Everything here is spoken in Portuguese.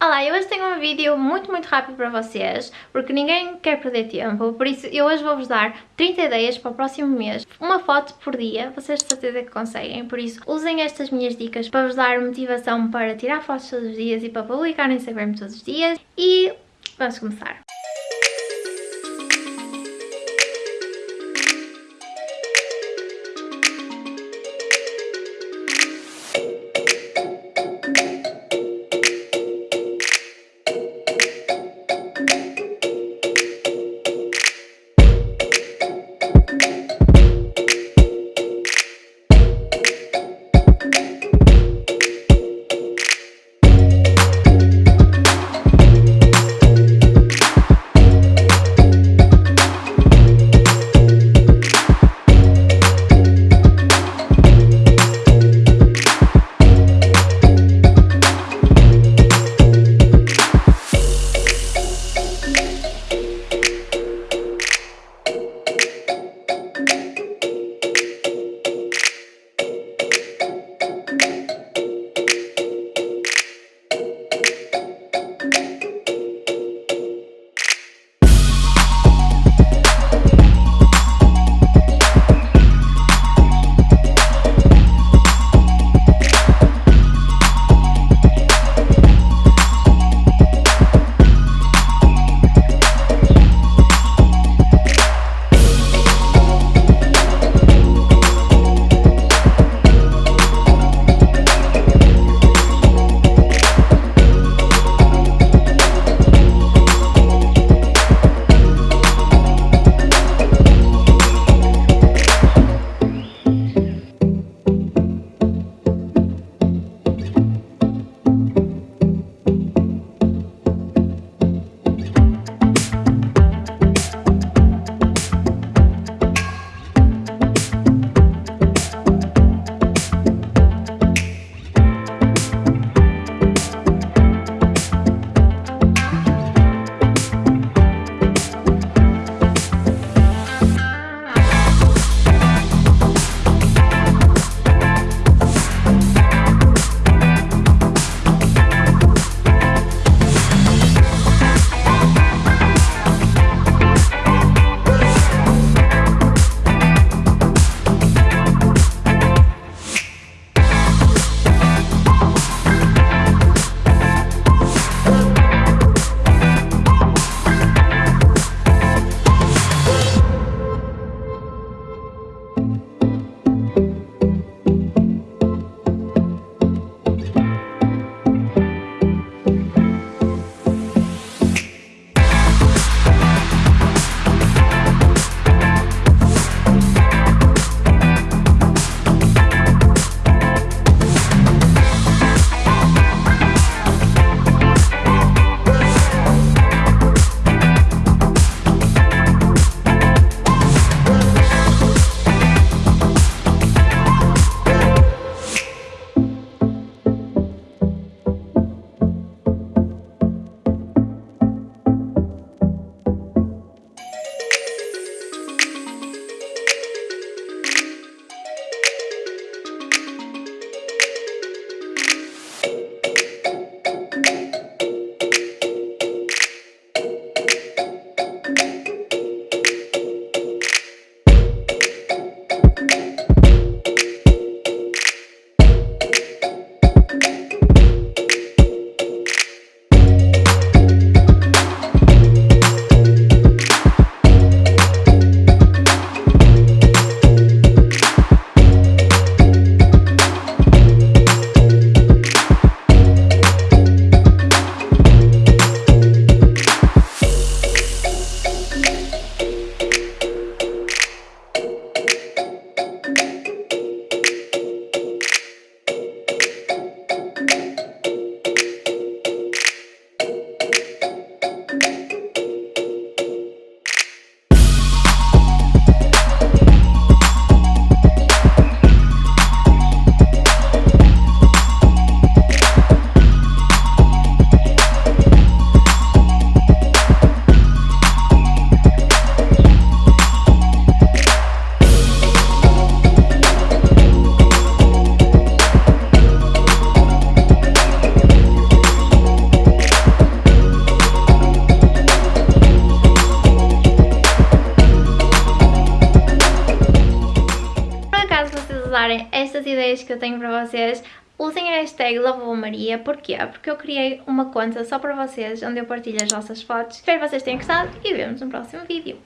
Olá, eu hoje tenho um vídeo muito muito rápido para vocês, porque ninguém quer perder tempo, por isso eu hoje vou-vos dar 30 ideias para o próximo mês, uma foto por dia, vocês de certeza que conseguem, por isso usem estas minhas dicas para vos dar motivação para tirar fotos todos os dias e para publicar no Instagram todos os dias e vamos começar. Estas ideias que eu tenho para vocês, Usem a hashtag Maria, porquê? Porque eu criei uma conta só para vocês, onde eu partilho as vossas fotos. Espero que vocês tenham gostado e vemos no próximo vídeo.